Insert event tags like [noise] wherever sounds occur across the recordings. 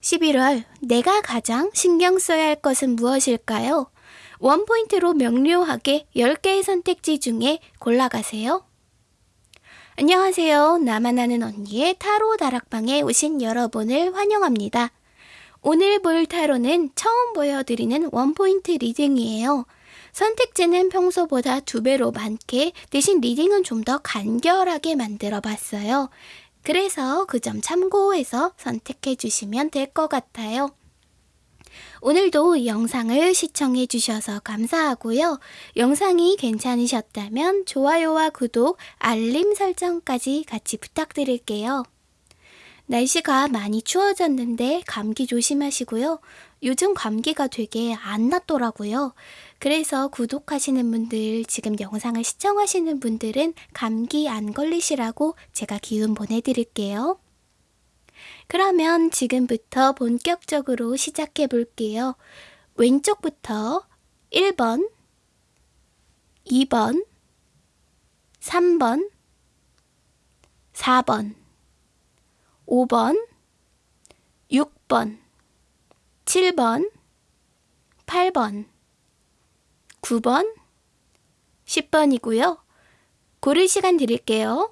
11월 내가 가장 신경 써야 할 것은 무엇일까요? one point로 명료하게 10개의 선택지 중에 골라가세요. 안녕하세요. 나만 아는 언니의 타로 다락방에 오신 여러분을 환영합니다. 오늘 볼 타로는 처음 보여드리는 one point reading이에요. 선택지는 평소보다 두 배로 많게 대신 reading은 좀 더 간결하게 만들어 봤어요. 그래서 그 점 참고해서 선택해 주시면 될 것 같아요. 오늘도 영상을 시청해 주셔서 감사하고요. 영상이 괜찮으셨다면 좋아요와 구독, 알림 설정까지 같이 부탁드릴게요. 날씨가 많이 추워졌는데 감기 조심하시고요. 요즘 감기가 되게 안 낫더라고요. 그래서 구독하시는 분들, 지금 영상을 시청하시는 분들은 감기 안 걸리시라고 제가 기운 보내드릴게요. 그러면 지금부터 본격적으로 시작해 볼게요. 왼쪽부터 1번, 2번, 3번, 4번, 5번, 6번, 7번, 8번, 9번, 10번이고요. 고를 시간 드릴게요.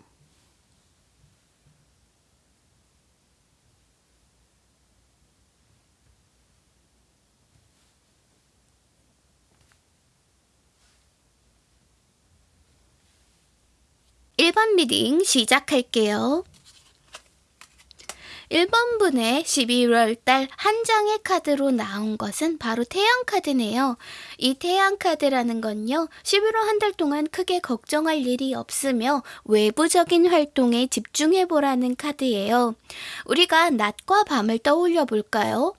(1번) reading 시작할게요. 1번 분의 12월 달 한 장의 카드로 나온 것은 바로 태양 카드네요. 이 태양 카드라는 건요. 11월 한 달 동안 크게 걱정할 일이 없으며 외부적인 활동에 집중해 보라는 카드예요. 우리가 낮과 밤을 떠올려 볼까요?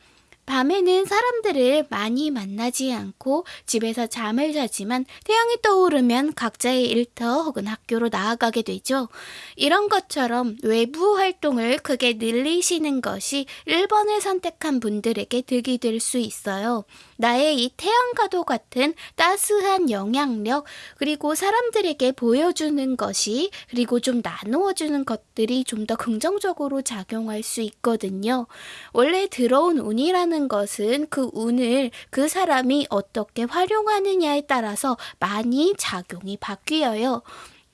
밤에는 사람들을 많이 만나지 않고 집에서 잠을 자지만 태양이 떠오르면 각자의 일터 혹은 학교로 나아가게 되죠. 이런 것처럼 외부 활동을 크게 늘리시는 것이 1번을 선택한 분들에게 득이 될 수 있어요. 나의 이 태양과도 같은 따스한 영향력 그리고 사람들에게 보여주는 것이 그리고 좀 나누어주는 것 들이 좀 더 긍정적으로 작용할 수 있거든요. 원래 들어온 운이라는 것은 그 운을 그 사람이 어떻게 활용하느냐에 따라서 많이 작용이 바뀌어요.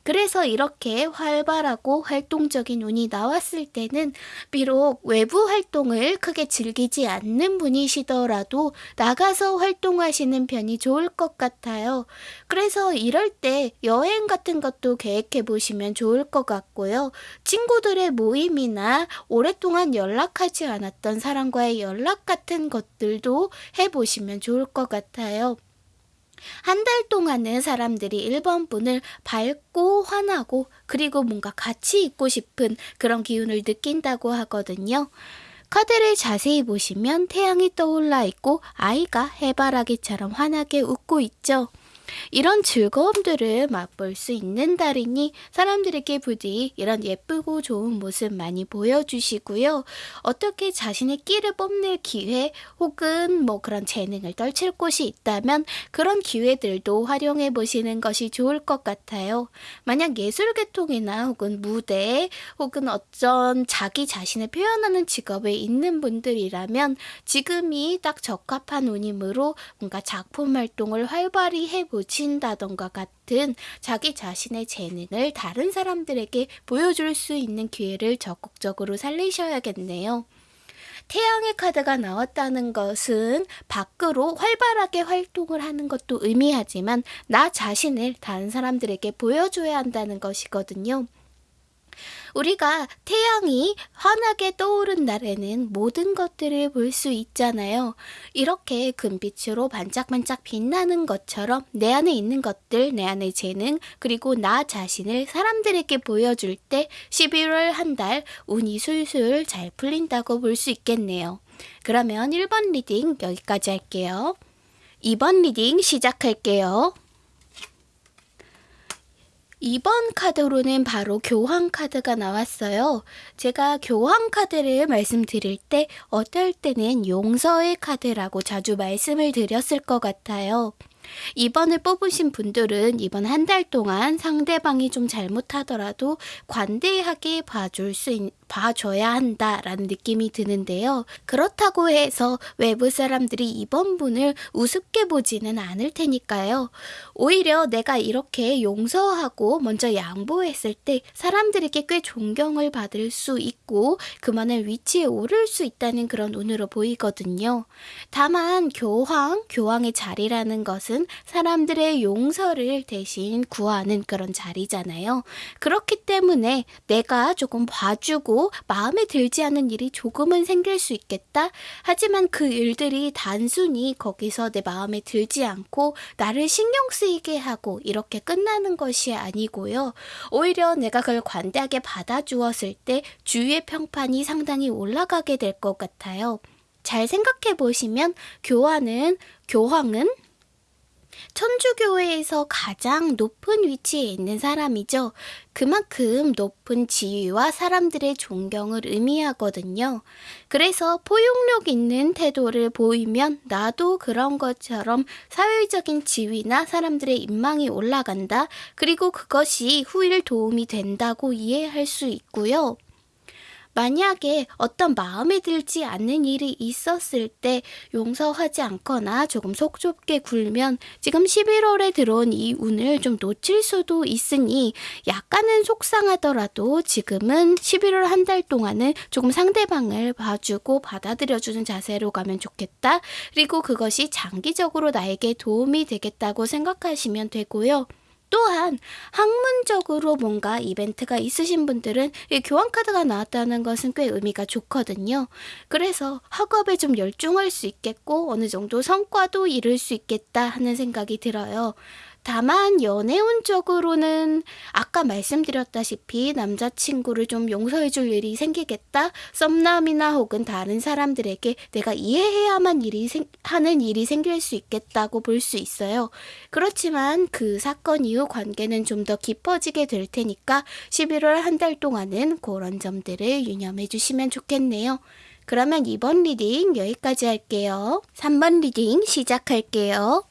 그래서 이렇게 활발하고 활동적인 운이 나왔을 때는 비록 외부 활동을 크게 즐기지 않는 분이시더라도 나가서 활동하시는 편이 좋을 것 같아요. 그래서 이럴 때 여행 같은 것도 계획해 보시면 좋을 것 같고요. 친구들의 모임이나 오랫동안 연락하지 않았던 사람과의 연락 같은 것들도 해보시면 좋을 것 같아요. 한 달 동안은 사람들이 1번 분을 밝고 환하고 그리고 뭔가 같이 있고 싶은 그런 기운을 느낀다고 하거든요. 카드를 자세히 보시면 태양이 떠올라 있고 아이가 해바라기처럼 환하게 웃고 있죠. 이런 즐거움들을 맛볼 수 있는 달이니 사람들에게 부디 이런 예쁘고 좋은 모습 많이 보여주시고요. 어떻게 자신의 끼를 뽐낼 기회 혹은 뭐 그런 재능을 떨칠 곳이 있다면 그런 기회들도 활용해 보시는 것이 좋을 것 같아요. 만약 예술 계통이나 혹은 무대 혹은 어떤 자기 자신을 표현하는 직업에 있는 분들이라면 지금이 딱 적합한 운이므로 뭔가 작품 활동을 활발히 해보 고친다던가 같은 자기 자신의 재능을 다른 사람들에게 보여줄 수 있는 기회를 적극적으로 살리셔야겠네요. 태양의 카드가 나왔다는 것은 밖으로 활발하게 활동을 하는 것도 의미하지만 나 자신을 다른 사람들에게 보여줘야 한다는 것이거든요. 우리가 태양이 환하게 떠오른 날에는 모든 것들을 볼 수 있잖아요. 이렇게 금빛으로 반짝반짝 빛나는 것처럼 내 안에 있는 것들, 내 안의 재능, 그리고 나 자신을 사람들에게 보여줄 때 11월 한 달 운이 술술 잘 풀린다고 볼 수 있겠네요. 그러면 1번 reading 여기까지 할게요. 2번 reading 시작할게요. 2번 카드로는 바로 교황 카드가 나왔어요. 제가 교황 카드를 말씀드릴 때 어떨 때는 용서의 카드라고 자주 말씀을 드렸을 것 같아요. 이번을 뽑으신 분들은 이번 한 달 동안 상대방이 좀 잘못하더라도 관대하게 봐줄 수 있, 봐줘야 한다라는 느낌이 드는데요. 그렇다고 해서 외부 사람들이 이번 분을 우습게 보지는 않을 테니까요. 오히려 내가 이렇게 용서하고 먼저 양보했을 때 사람들에게 꽤 존경을 받을 수 있고 그만한 위치에 오를 수 있다는 그런 운으로 보이거든요. 다만 교황, 교황의 자리라는 것은 사람들의 용서를 대신 구하는 그런 자리잖아요. 그렇기 때문에 내가 조금 봐주고 마음에 들지 않는 일이 조금은 생길 수 있겠다. 하지만 그 일들이 단순히 거기서 내 마음에 들지 않고 나를 신경 쓰이게 하고 이렇게 끝나는 것이 아니고요. 오히려 내가 그걸 관대하게 받아주었을 때 주위의 평판이 상당히 올라가게 될 것 같아요. 잘 생각해 보시면 교환은 교황은 천주교회에서 가장 높은 위치에 있는 사람이죠. 그만큼 높은 지위와 사람들의 존경을 의미하거든요. 그래서 포용력 있는 태도를 보이면 나도 그런 것처럼 사회적인 지위나 사람들의 인망이 올라간다. 그리고 그것이 후일 도움이 된다고 이해할 수 있고요. 만약에 어떤 마음에 들지 않는 일이 있었을 때 용서하지 않거나 조금 속 좁게 굴면 지금 11월에 들어온 이 운을 좀 놓칠 수도 있으니 약간은 속상하더라도 지금은 11월 한 달 동안은 조금 상대방을 봐주고 받아들여주는 자세로 가면 좋겠다. 그리고 그것이 장기적으로 나에게 도움이 되겠다고 생각하시면 되고요. 또한 학문적으로 뭔가 이벤트가 있으신 분들은 이 교환카드가 나왔다는 것은 꽤 의미가 좋거든요. 그래서 학업에 좀 열중할 수 있겠고 어느 정도 성과도 이룰 수 있겠다 하는 생각이 들어요. 다만 연애운적으로는 아까 말씀드렸다시피 남자친구를 좀 용서해 줄 일이 생기겠다. 썸남이나 혹은 다른 사람들에게 내가 이해해야만 일이 생, 하는 일이 생길 수 있겠다고 볼 수 있어요. 그렇지만 그 사건 이후 관계는 좀 더 깊어지게 될 테니까 11월 한 달 동안은 그런 점들을 유념해 주시면 좋겠네요. 그러면 이번 reading 여기까지 할게요. 3번 reading 시작할게요.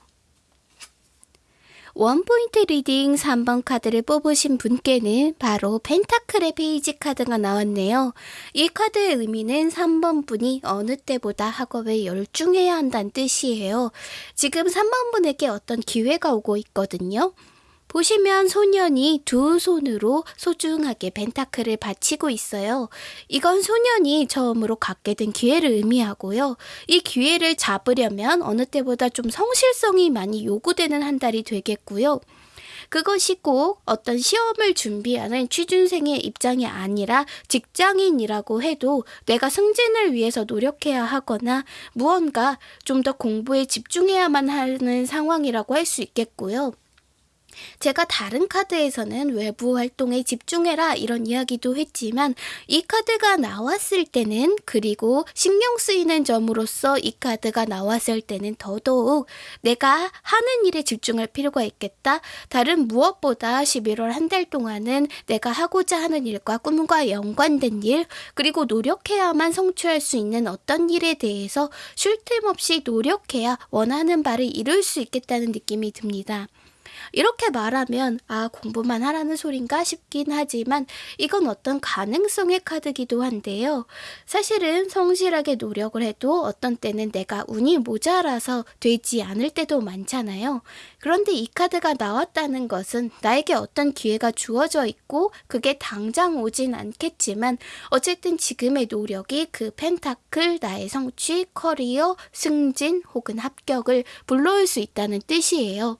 one point reading 3번 카드를 뽑으신 분께는 바로 pentacle의 page 카드가 나왔네요. 이 카드의 의미는 3번 분이 어느 때보다 학업에 열중해야 한다는 뜻이에요. 지금 3번 분에게 어떤 기회가 오고 있거든요. 보시면 소년이 두 손으로 소중하게 벤타클을 바치고 있어요. 이건 소년이 처음으로 갖게 된 기회를 의미하고요. 이 기회를 잡으려면 어느 때보다 좀 성실성이 많이 요구되는 한 달이 되겠고요. 그것이 꼭 어떤 시험을 준비하는 취준생의 입장이 아니라 직장인이라고 해도 내가 승진을 위해서 노력해야 하거나 무언가 좀 더 공부에 집중해야만 하는 상황이라고 할 수 있겠고요. 제가 다른 카드에서는 외부 활동에 집중해라 이런 이야기도 했지만 이 카드가 나왔을 때는 그리고 신경 쓰이는 점으로서 이 카드가 나왔을 때는 더더욱 내가 하는 일에 집중할 필요가 있겠다. 다른 무엇보다 11월 한 달 동안은 내가 하고자 하는 일과 꿈과 연관된 일 그리고 노력해야만 성취할 수 있는 어떤 일에 대해서 쉴 틈 없이 노력해야 원하는 바를 이룰 수 있겠다는 느낌이 듭니다. 이렇게 말하면 아 공부만 하라는 소린가 싶긴 하지만 이건 어떤 가능성의 카드기도 한데요. 사실은 성실하게 노력을 해도 어떤 때는 내가 운이 모자라서 되지 않을 때도 많잖아요. 그런데 이 카드가 나왔다는 것은 나에게 어떤 기회가 주어져 있고 그게 당장 오진 않겠지만 어쨌든 지금의 노력이 그 펜타클 나의 성취, 커리어, 승진 혹은 합격을 불러올 수 있다는 뜻이에요.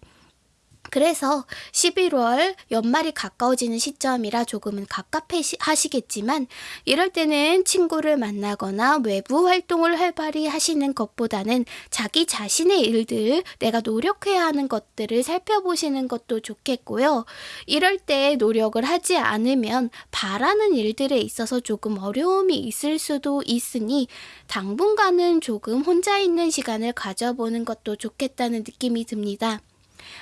그래서 11월 연말이 가까워지는 시점이라 조금은 갑갑하시겠지만 이럴 때는 친구를 만나거나 외부 활동을 활발히 하시는 것보다는 자기 자신의 일들, 내가 노력해야 하는 것들을 살펴보시는 것도 좋겠고요. 이럴 때 노력을 하지 않으면 바라는 일들에 있어서 조금 어려움이 있을 수도 있으니 당분간은 조금 혼자 있는 시간을 가져보는 것도 좋겠다는 느낌이 듭니다.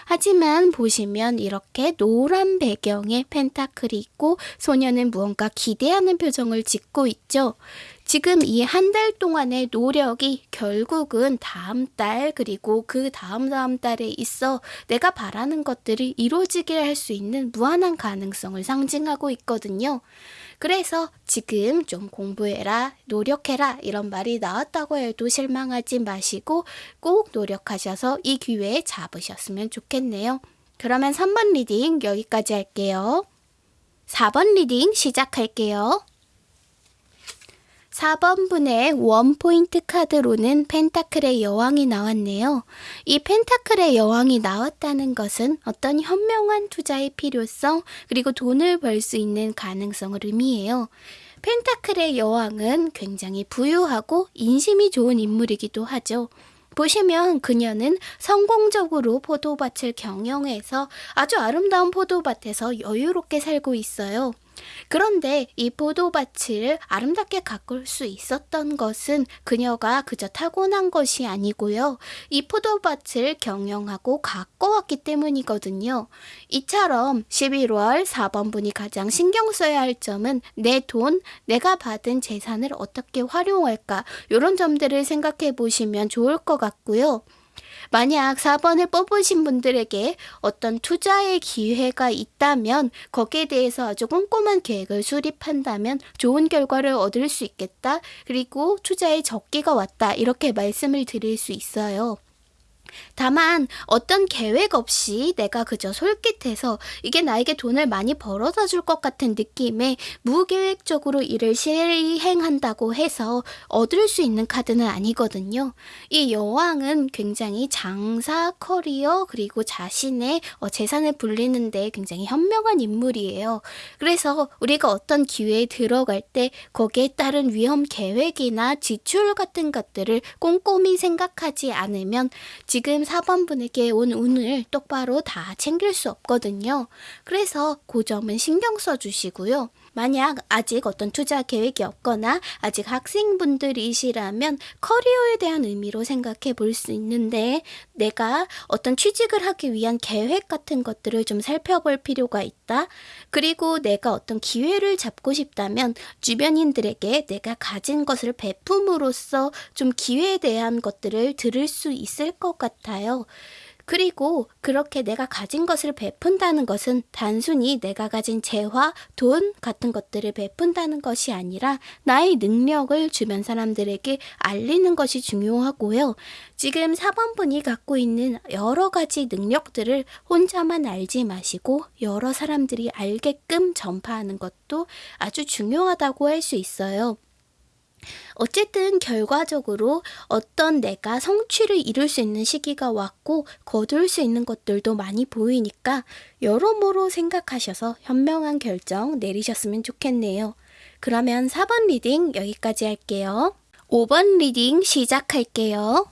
하지만 보시면 이렇게 노란 배경에 펜타클이 있고 소녀는 무언가 기대하는 표정을 짓고 있죠. 지금 이 한 달 동안의 노력이 결국은 다음 달 그리고 그 다음 다음 달에 있어 내가 바라는 것들을 이루어지게 할 수 있는 무한한 가능성을 상징하고 있거든요. 그래서 지금 좀 공부해라, 노력해라 이런 말이 나왔다고 해도 실망하지 마시고 꼭 노력하셔서 이 기회에 잡으셨으면 좋겠네요. 그러면 3번 reading 여기까지 할게요. 4번 reading 시작할게요. 4번 분의 one point 카드로는 pentacle의 여왕이 나왔네요. 이 펜타클의 여왕이 나왔다는 것은 어떤 현명한 투자의 필요성 그리고 돈을 벌 수 있는 가능성을 의미해요. 펜타클의 여왕은 굉장히 부유하고 인심이 좋은 인물이기도 하죠. 보시면 그녀는 성공적으로 포도밭을 경영해서 아주 아름다운 포도밭에서 여유롭게 살고 있어요. 그런데 이 포도밭을 아름답게 가꿀 수 있었던 것은 그녀가 그저 타고난 것이 아니고요. 이 포도밭을 경영하고 가꿔왔기 때문이거든요. 이처럼 11월 4번 분이 가장 신경 써야 할 점은 내 돈, 내가 받은 재산을 어떻게 활용할까 이런 점들을 생각해 보시면 좋을 것 같고요. 만약 4번을 뽑으신 분들에게 어떤 투자의 기회가 있다면 거기에 대해서 아주 꼼꼼한 계획을 수립한다면 좋은 결과를 얻을 수 있겠다. 그리고 투자의 적기가 왔다. 이렇게 말씀을 드릴 수 있어요. 다만 어떤 계획 없이 내가 그저 솔깃해서 이게 나에게 돈을 많이 벌어다 줄 것 같은 느낌에 무계획적으로 일을 실행한다고 해서 얻을 수 있는 카드는 아니거든요. 이 여왕은 굉장히 장사, 커리어, 그리고 자신의 어, 재산을 불리는데 굉장히 현명한 인물이에요. 그래서 우리가 어떤 기회에 들어갈 때 거기에 따른 위험 계획이나 지출 같은 것들을 꼼꼼히 생각하지 않으면 지금 4번 분에게 온 운을 똑바로 다 챙길 수 없거든요. 그래서 그 점은 신경 써 주시고요. 만약 아직 어떤 투자 계획이 없거나 아직 학생분들이시라면 커리어에 대한 의미로 생각해 볼 수 있는데 내가 어떤 취직을 하기 위한 계획 같은 것들을 좀 살펴볼 필요가 있다. 그리고 내가 어떤 기회를 잡고 싶다면 주변인들에게 내가 가진 것을 베품으로써 좀 기회에 대한 것들을 들을 수 있을 것 같아요. 그리고 그렇게 내가 가진 것을 베푼다는 것은 단순히 내가 가진 재화, 돈 같은 것들을 베푼다는 것이 아니라 나의 능력을 주변 사람들에게 알리는 것이 중요하고요. 지금 4번분이 갖고 있는 여러 가지 능력들을 혼자만 알지 마시고 여러 사람들이 알게끔 전파하는 것도 아주 중요하다고 할 수 있어요. 어쨌든 결과적으로 어떤 내가 성취를 이룰 수 있는 시기가 왔고 거둘 수 있는 것들도 많이 보이니까 여러모로 생각하셔서 현명한 결정 내리셨으면 좋겠네요. 그러면 4번 reading 여기까지 할게요. 5번 reading 시작할게요.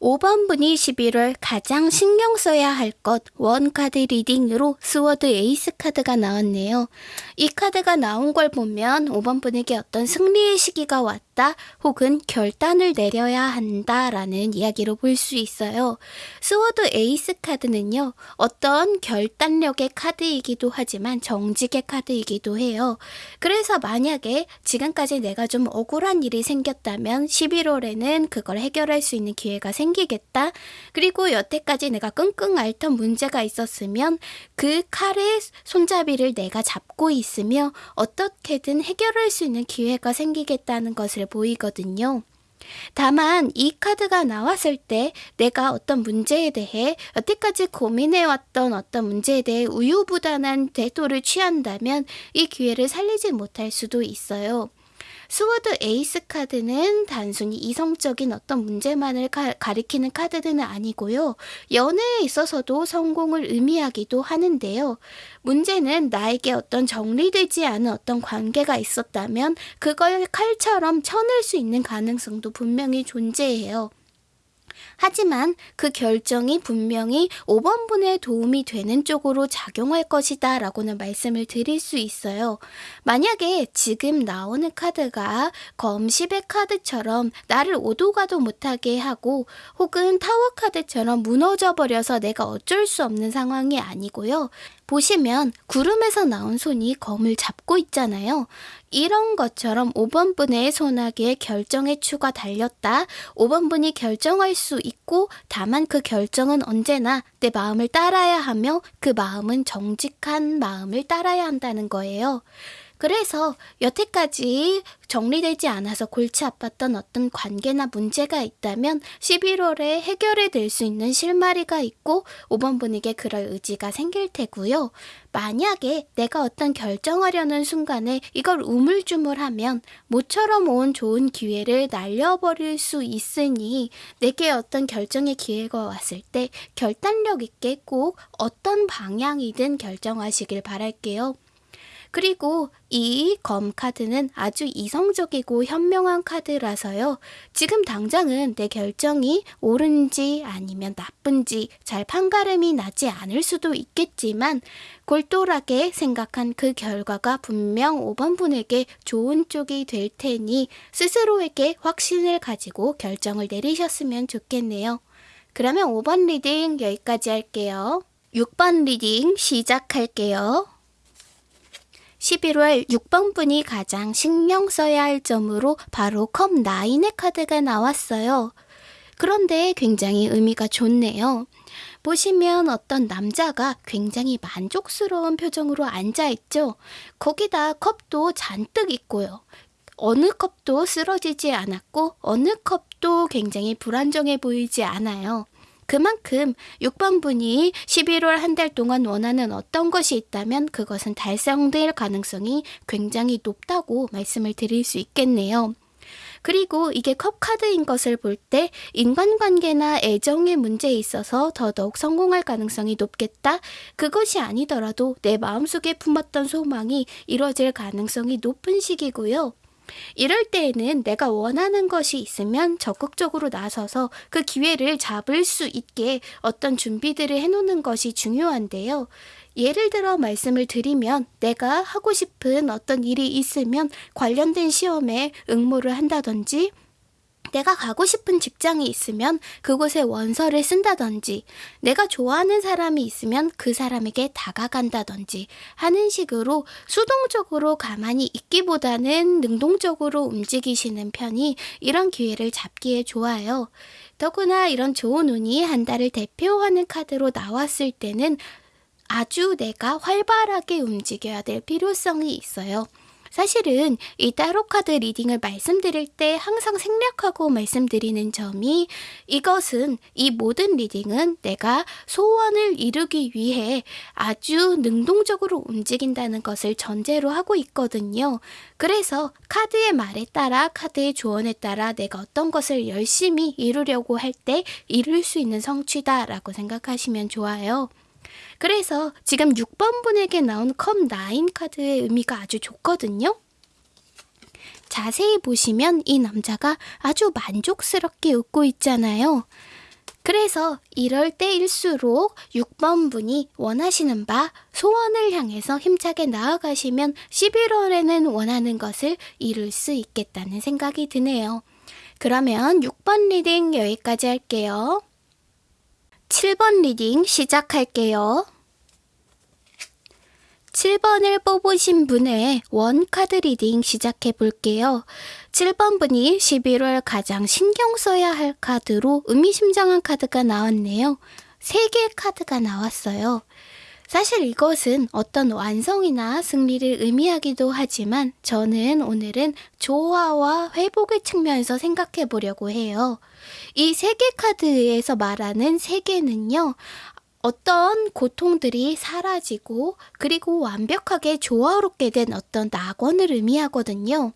5번 분이 11월 가장 신경 써야 할 것 one 카드 reading으로 sword ace 카드가 나왔네요. 이 카드가 나온 걸 보면 5번 분에게 어떤 승리의 시기가 왔다 혹은 결단을 내려야 한다라는 이야기로 볼 수 있어요. sword ace 카드는요. 어떤 결단력의 카드이기도 하지만 정직의 카드이기도 해요. 그래서 만약에 지금까지 내가 좀 억울한 일이 생겼다면 11월에는 그걸 해결할 수 있는 기회가 생 생기겠다. 그리고 여태까지 내가 끙끙 앓던 문제가 있었으면 그 칼의 손잡이를 내가 잡고 있으며 어떻게든 해결할 수 있는 기회가 생기겠다는 것을 보이거든요. 다만 이 카드가 나왔을 때 내가 어떤 문제에 대해 여태까지 고민해왔던 어떤 문제에 대해 우유부단한 태도를 취한다면 이 기회를 살리지 못할 수도 있어요. sword ace 카드는 단순히 이성적인 어떤 문제만을 가, 가리키는 카드는 아니고요. 연애에 있어서도 성공을 의미하기도 하는데요. 문제는 나에게 어떤 정리되지 않은 어떤 관계가 있었다면 그걸 칼처럼 쳐낼 수 있는 가능성도 분명히 존재해요. 하지만 그 결정이 분명히 5번분에 도움이 되는 쪽으로 작용할 것이다 라고는 말씀을 드릴 수 있어요. 만약에 지금 나오는 카드가 검10의 카드처럼 나를 오도가도 못하게 하고 혹은 타워 카드처럼 무너져 버려서 내가 어쩔 수 없는 상황이 아니고요. 보시면 구름에서 나온 손이 검을 잡고 있잖아요. 이런 것처럼 5번 분의 손아귀에 결정의 추가 달렸다. 5번 분이 결정할 수 있고 다만 그 결정은 언제나 내 마음을 따라야 하며 그 마음은 정직한 마음을 따라야 한다는 거예요. 그래서 여태까지 정리되지 않아서 골치 아팠던 어떤 관계나 문제가 있다면 11월에 해결해 낼수 있는 실마리가 있고 5번 분에게 그럴 의지가 생길 테고요. 만약에 내가 어떤 결정하려는 순간에 이걸 우물쭈물하면 모처럼 온 좋은 기회를 날려버릴 수 있으니 내게 어떤 결정의 기회가 왔을 때 결단력 있게 꼭 어떤 방향이든 결정하시길 바랄게요. 그리고 이 검 카드는 아주 이성적이고 현명한 카드라서요. 지금 당장은 내 결정이 옳은지 아니면 나쁜지 잘 판가름이 나지 않을 수도 있겠지만 골똘하게 생각한 그 결과가 분명 5번 분에게 좋은 쪽이 될 테니 스스로에게 확신을 가지고 결정을 내리셨으면 좋겠네요. 그러면 5번 reading 여기까지 할게요. 6번 reading 시작할게요. 11월 6번 분이 가장 신경 써야 할 점으로 바로 컵 9의 카드가 나왔어요. 그런데 굉장히 의미가 좋네요. 보시면 어떤 남자가 굉장히 만족스러운 표정으로 앉아있죠. 거기다 컵도 잔뜩 있고요. 어느 컵도 쓰러지지 않았고 어느 컵도 굉장히 불안정해 보이지 않아요. 그만큼 6번 분이 11월 한 달 동안 원하는 어떤 것이 있다면 그것은 달성될 가능성이 굉장히 높다고 말씀을 드릴 수 있겠네요. 그리고 이게 컵카드인 것을 볼 때 인간관계나 애정의 문제에 있어서 더더욱 성공할 가능성이 높겠다. 그것이 아니더라도 내 마음속에 품었던 소망이 이루어질 가능성이 높은 시기고요. 이럴 때에는 내가 원하는 것이 있으면 적극적으로 나서서 그 기회를 잡을 수 있게 어떤 준비들을 해놓는 것이 중요한데요. 예를 들어 말씀을 드리면 내가 하고 싶은 어떤 일이 있으면 관련된 시험에 응모를 한다든지 내가 가고 싶은 직장이 있으면 그곳에 원서를 쓴다든지, 내가 좋아하는 사람이 있으면 그 사람에게 다가간다든지 하는 식으로 수동적으로 가만히 있기보다는 능동적으로 움직이시는 편이 이런 기회를 잡기에 좋아요. 더구나 이런 좋은 운이 한 달을 대표하는 카드로 나왔을 때는 아주 내가 활발하게 움직여야 될 필요성이 있어요. 사실은 이 타로 카드 reading을 말씀드릴 때 항상 생략하고 말씀드리는 점이 이것은 이 모든 reading은 내가 소원을 이루기 위해 아주 능동적으로 움직인다는 것을 전제로 하고 있거든요. 그래서 카드의 말에 따라 카드의 조언에 따라 내가 어떤 것을 열심히 이루려고 할 때 이룰 수 있는 성취다라고 생각하시면 좋아요. 그래서 지금 6번 분에게 나온 컵9 카드의 의미가 아주 좋거든요. 자세히 보시면 이 남자가 아주 만족스럽게 웃고 있잖아요. 그래서 이럴 때일수록 6번 분이 원하시는 바 소원을 향해서 힘차게 나아가시면 11월에는 원하는 것을 이룰 수 있겠다는 생각이 드네요. 그러면 6번 reading 여기까지 할게요. 7번 reading 시작할게요. 7번을 뽑으신 분의 one card reading 시작해 볼게요. 7번 분이 11월 가장 신경 써야 할 카드로 의미심장한 카드가 나왔네요. 세계의 카드가 나왔어요. 사실 이것은 어떤 완성이나 승리를 의미하기도 하지만 저는 오늘은 조화와 회복의 측면에서 생각해 보려고 해요. 이 세 개 카드에서 말하는 세 개는요, 어떤 고통들이 사라지고 그리고 완벽하게 조화롭게 된 어떤 낙원을 의미하거든요.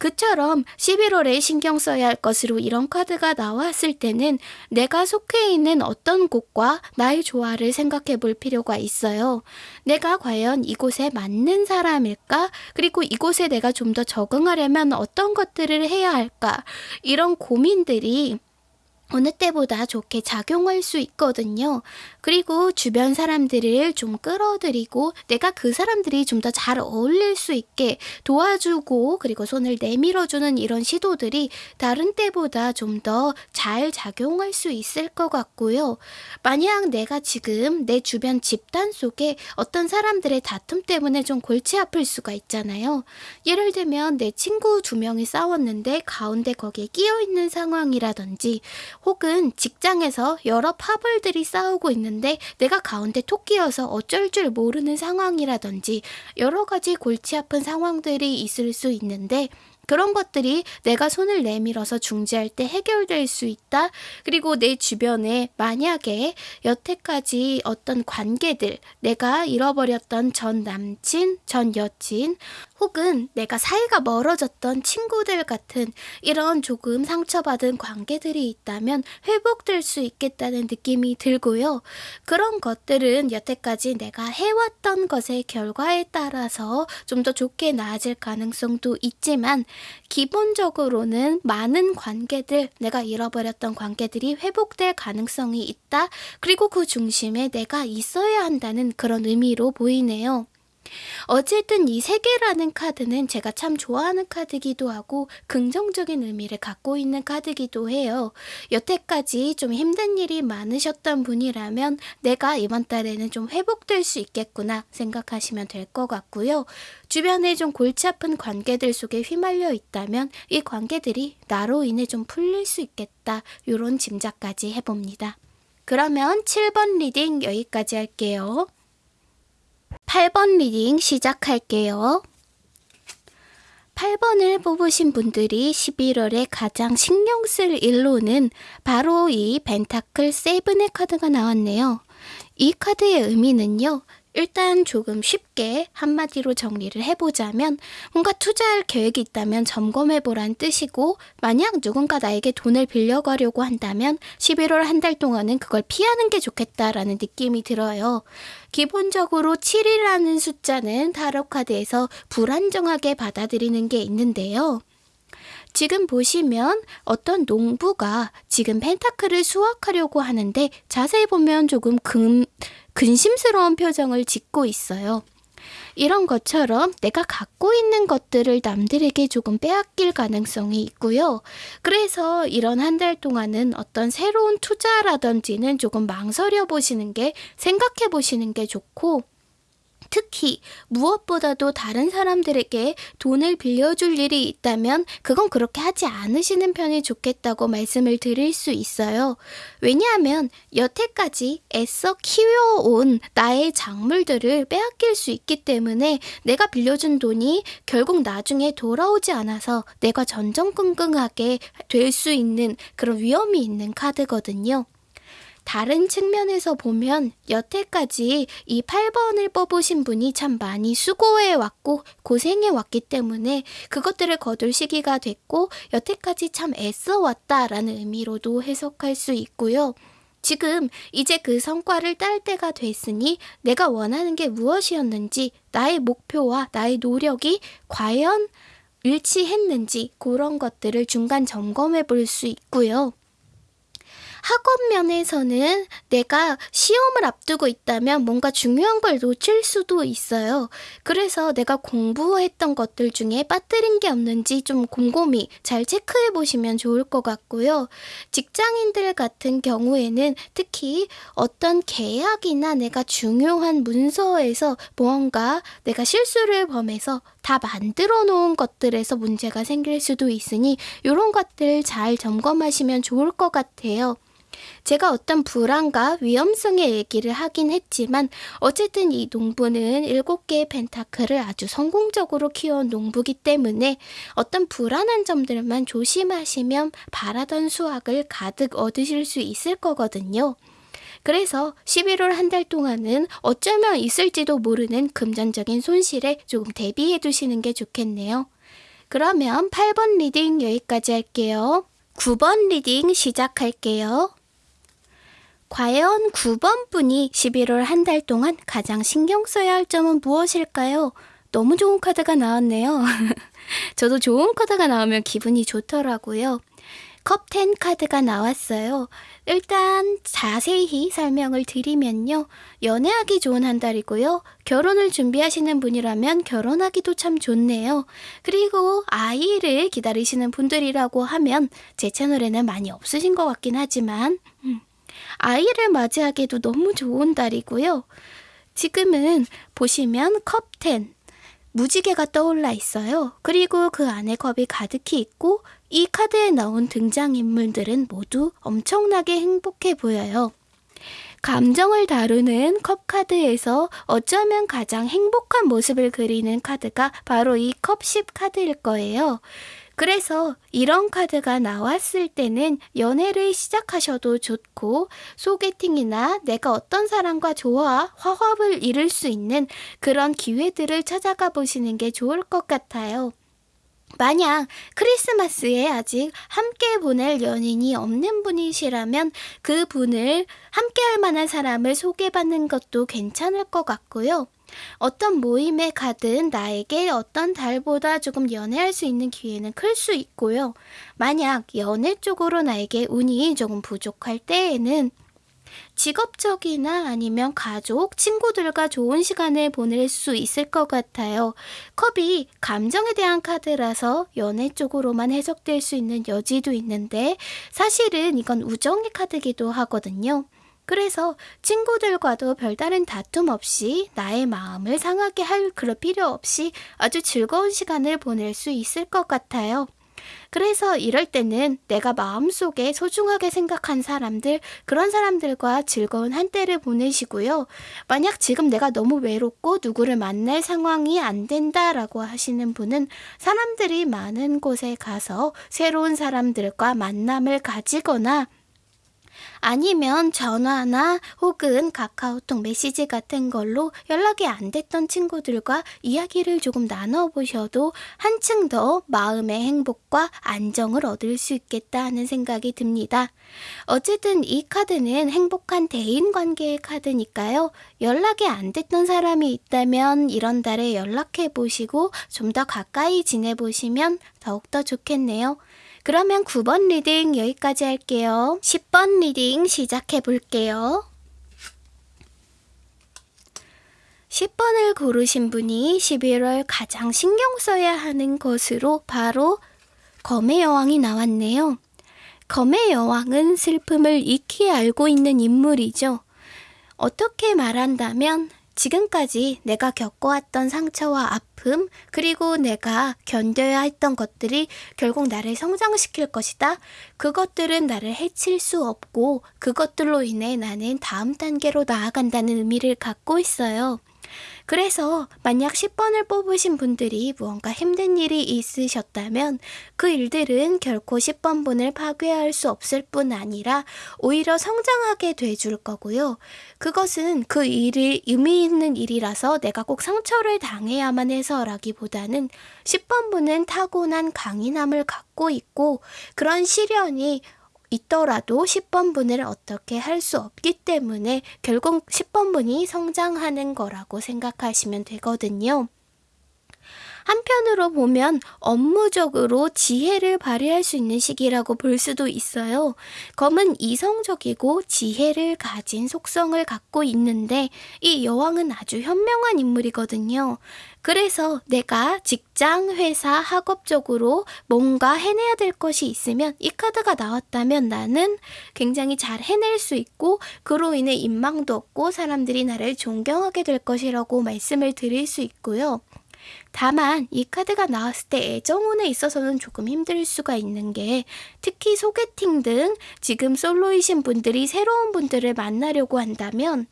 그처럼 11월에 신경 써야 할 것으로 이런 카드가 나왔을 때는 내가 속해 있는 어떤 곳과 나의 조화를 생각해 볼 필요가 있어요. 내가 과연 이곳에 맞는 사람일까? 그리고 이곳에 내가 좀 더 적응하려면 어떤 것들을 해야 할까? 이런 고민들이 어느 때보다 좋게 작용할 수 있거든요. 그리고 주변 사람들을 좀 끌어들이고 내가 그 사람들이 좀 더 잘 어울릴 수 있게 도와주고 그리고 손을 내밀어주는 이런 시도들이 다른 때보다 좀 더 잘 작용할 수 있을 것 같고요. 만약 내가 지금 내 주변 집단 속에 어떤 사람들의 다툼 때문에 좀 골치 아플 수가 있잖아요. 예를 들면 내 친구 두 명이 싸웠는데 가운데 거기에 끼어 있는 상황이라든지 혹은 직장에서 여러 파벌들이 싸우고 있는데 내가 가운데 토끼여서 어쩔 줄 모르는 상황이라든지 여러 가지 골치 아픈 상황들이 있을 수 있는데 그런 것들이 내가 손을 내밀어서 중재할 때 해결될 수 있다. 그리고 내 주변에 만약에 여태까지 어떤 관계들, 내가 잃어버렸던 전 남친, 전 여친, 혹은 내가 사이가 멀어졌던 친구들 같은 이런 조금 상처받은 관계들이 있다면 회복될 수 있겠다는 느낌이 들고요. 그런 것들은 여태까지 내가 해왔던 것의 결과에 따라서 좀 더 좋게 나아질 가능성도 있지만 기본적으로는 많은 관계들, 내가 잃어버렸던 관계들이 회복될 가능성이 있다. 그리고 그 중심에 내가 있어야 한다는 그런 의미로 보이네요. 어쨌든 이 세계라는 카드는 제가 참 좋아하는 카드기도 하고 긍정적인 의미를 갖고 있는 카드기도 해요. 여태까지 좀 힘든 일이 많으셨던 분이라면 내가 이번 달에는 좀 회복될 수 있겠구나 생각하시면 될 것 같고요. 주변에 좀 골치 아픈 관계들 속에 휘말려 있다면 이 관계들이 나로 인해 좀 풀릴 수 있겠다. 이런 짐작까지 해봅니다. 그러면 7번 reading 여기까지 할게요. 8번 reading 시작할게요. 8번을 뽑으신 분들이 11월에 가장 신경 쓸 일로는 바로 이 pentacle seven의 카드가 나왔네요. 이 카드의 의미는요. 일단 조금 쉽게 한마디로 정리를 해보자면 뭔가 투자할 계획이 있다면 점검해보란 뜻이고 만약 누군가 나에게 돈을 빌려가려고 한다면 11월 한 달 동안은 그걸 피하는 게 좋겠다라는 느낌이 들어요. 기본적으로 7이라는 숫자는 타로카드에서 불안정하게 받아들이는 게 있는데요. 지금 보시면 어떤 농부가 지금 펜타클을 수확하려고 하는데 자세히 보면 조금 금, 근심스러운 표정을 짓고 있어요. 이런 것처럼 내가 갖고 있는 것들을 남들에게 조금 빼앗길 가능성이 있고요. 그래서 이런 한 달 동안은 어떤 새로운 투자라든지는 조금 망설여 보시는 게 생각해 보시는 게 좋고 특히 무엇보다도 다른 사람들에게 돈을 빌려줄 일이 있다면 그건 그렇게 하지 않으시는 편이 좋겠다고 말씀을 드릴 수 있어요. 왜냐하면 여태까지 애써 키워온 나의 작물들을 빼앗길 수 있기 때문에 내가 빌려준 돈이 결국 나중에 돌아오지 않아서 내가 전전긍긍하게 될 수 있는 그런 위험이 있는 카드거든요. 다른 측면에서 보면 여태까지 이 8번을 뽑으신 분이 참 많이 수고해 왔고 고생해 왔기 때문에 그것들을 거둘 시기가 됐고 여태까지 참 애써 왔다라는 의미로도 해석할 수 있고요. 지금 이제 그 성과를 딸 때가 됐으니 내가 원하는 게 무엇이었는지 나의 목표와 나의 노력이 과연 일치했는지 그런 것들을 중간 점검해 볼 수 있고요. 학업 면에서는 내가 시험을 앞두고 있다면 뭔가 중요한 걸 놓칠 수도 있어요. 그래서 내가 공부했던 것들 중에 빠뜨린 게 없는지 좀 곰곰이 잘 체크해 보시면 좋을 것 같고요. 직장인들 같은 경우에는 특히 어떤 계약이나 내가 중요한 문서에서 무언가 내가 실수를 범해서 다 만들어 놓은 것들에서 문제가 생길 수도 있으니 이런 것들 잘 점검하시면 좋을 것 같아요. 제가 어떤 불안과 위험성의 얘기를 하긴 했지만 어쨌든 이 농부는 7개의 펜타클을 아주 성공적으로 키워온 농부기 때문에 어떤 불안한 점들만 조심하시면 바라던 수확을 가득 얻으실 수 있을 거거든요. 그래서 11월 한 달 동안은 어쩌면 있을지도 모르는 금전적인 손실에 조금 대비해 두시는 게 좋겠네요. 그러면 8번 reading 여기까지 할게요. 9번 reading 시작할게요. 과연 9번 분이 11월 한 달 동안 가장 신경 써야 할 점은 무엇일까요? 너무 좋은 카드가 나왔네요. [laughs] 저도 좋은 카드가 나오면 기분이 좋더라고요. 컵10 카드가 나왔어요. 일단 자세히 설명을 드리면요. 연애하기 좋은 한 달이고요. 결혼을 준비하시는 분이라면 결혼하기도 참 좋네요. 그리고 아이를 기다리시는 분들이라고 하면 제 채널에는 많이 없으신 것 같긴 하지만 음, 아이를 맞이하기도 너무 좋은 달이고요. 지금은 보시면 컵10 무지개가 떠올라 있어요. 그리고 그 안에 컵이 가득히 있고 이 카드에 나온 등장인물들은 모두 엄청나게 행복해 보여요. 감정을 다루는 컵 카드에서 어쩌면 가장 행복한 모습을 그리는 카드가 바로 이 컵 10 카드일 거예요. 그래서 이런 카드가 나왔을 때는 연애를 시작하셔도 좋고 소개팅이나 내가 어떤 사람과 좋아 화합을 이룰 수 있는 그런 기회들을 찾아가 보시는 게 좋을 것 같아요. 만약 크리스마스에 아직 함께 보낼 연인이 없는 분이시라면 그 분을 함께 할 만한 사람을 소개받는 것도 괜찮을 것 같고요. 어떤 모임에 가든 나에게 어떤 달보다 조금 연애할 수 있는 기회는 클 수 있고요. 만약 연애 쪽으로 나에게 운이 조금 부족할 때에는 직업적이나 아니면 가족, 친구들과 좋은 시간을 보낼 수 있을 것 같아요. 컵이 감정에 대한 카드라서 연애 쪽으로만 해석될 수 있는 여지도 있는데 사실은 이건 우정의 카드기도 하거든요. 그래서 친구들과도 별다른 다툼 없이 나의 마음을 상하게 할 그럴 필요 없이 아주 즐거운 시간을 보낼 수 있을 것 같아요. 그래서 이럴 때는 내가 마음속에 소중하게 생각한 사람들, 그런 사람들과 즐거운 한때를 보내시고요. 만약 지금 내가 너무 외롭고 누구를 만날 상황이 안 된다라고 하시는 분은 사람들이 많은 곳에 가서 새로운 사람들과 만남을 가지거나 아니면 전화나 혹은 카카오톡 메시지 같은 걸로 연락이 안 됐던 친구들과 이야기를 조금 나눠보셔도 한층 더 마음의 행복과 안정을 얻을 수 있겠다 하는 생각이 듭니다. 어쨌든 이 카드는 행복한 대인 관계의 카드니까요. 연락이 안 됐던 사람이 있다면 이런 달에 연락해 보시고 좀 더 가까이 지내보시면 더욱더 좋겠네요. 그러면 9번 reading 여기까지 할게요. 10번 reading 시작해 볼게요. 10번을 고르신 분이 11월 가장 신경 써야 하는 것으로 바로 검의 여왕이 나왔네요. 검의 여왕은 슬픔을 익히 알고 있는 인물이죠. 어떻게 말한다면 지금까지 내가 겪어왔던 상처와 아픔, 그리고 내가 견뎌야 했던 것들이 결국 나를 성장시킬 것이다. 그것들은 나를 해칠 수 없고, 그것들로 인해 나는 다음 단계로 나아간다는 의미를 갖고 있어요. 그래서 만약 10번을 뽑으신 분들이 무언가 힘든 일이 있으셨다면 그 일들은 결코 10번 분을 파괴할 수 없을 뿐 아니라 오히려 성장하게 돼줄 거고요. 그것은 그 일이 의미 있는 일이라서 내가 꼭 상처를 당해야만 해서라기보다는 10번 분은 타고난 강인함을 갖고 있고 그런 시련이 있더라도 10번 분을 어떻게 할 수 없기 때문에 결국 10번 분이 성장하는 거라고 생각하시면 되거든요. 한편으로 보면 업무적으로 지혜를 발휘할 수 있는 시기라고 볼 수도 있어요. 검은 이성적이고 지혜를 가진 속성을 갖고 있는데 이 여왕은 아주 현명한 인물이거든요. 그래서 내가 직장, 회사, 학업적으로 뭔가 해내야 될 것이 있으면 이 카드가 나왔다면 나는 굉장히 잘 해낼 수 있고 그로 인해 인망도 없고 사람들이 나를 존경하게 될 것이라고 말씀을 드릴 수 있고요. 다만 이 카드가 나왔을 때 애정운에 있어서는 조금 힘들 수가 있는 게 특히 소개팅 등 지금 솔로이신 분들이 새로운 분들을 만나려고 한다면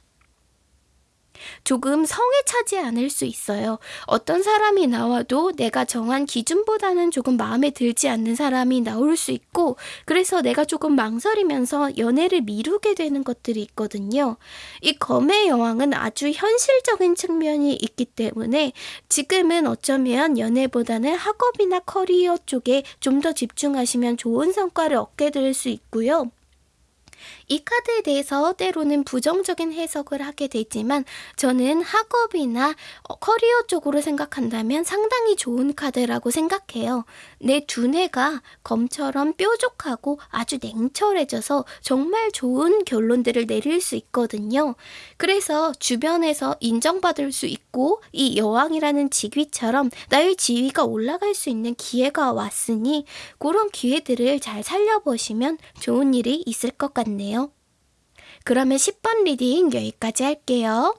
조금 성에 차지 않을 수 있어요. 어떤 사람이 나와도 내가 정한 기준보다는 조금 마음에 들지 않는 사람이 나올 수 있고, 그래서 내가 조금 망설이면서 연애를 미루게 되는 것들이 있거든요. 이 검의 여왕은 아주 현실적인 측면이 있기 때문에 지금은 어쩌면 연애보다는 학업이나 커리어 쪽에 좀 더 집중하시면 좋은 성과를 얻게 될 수 있고요. 이 카드에 대해서 때로는 부정적인 해석을 하게 되지만 저는 학업이나 어, 커리어 쪽으로 생각한다면 상당히 좋은 카드라고 생각해요. 내 두뇌가 검처럼 뾰족하고 아주 냉철해져서 정말 좋은 결론들을 내릴 수 있거든요. 그래서 주변에서 인정받을 수 있고 이 여왕이라는 직위처럼 나의 지위가 올라갈 수 있는 기회가 왔으니 그런 기회들을 잘 살려보시면 좋은 일이 있을 것 같네요. 그러면 10번 reading 여기까지 할게요.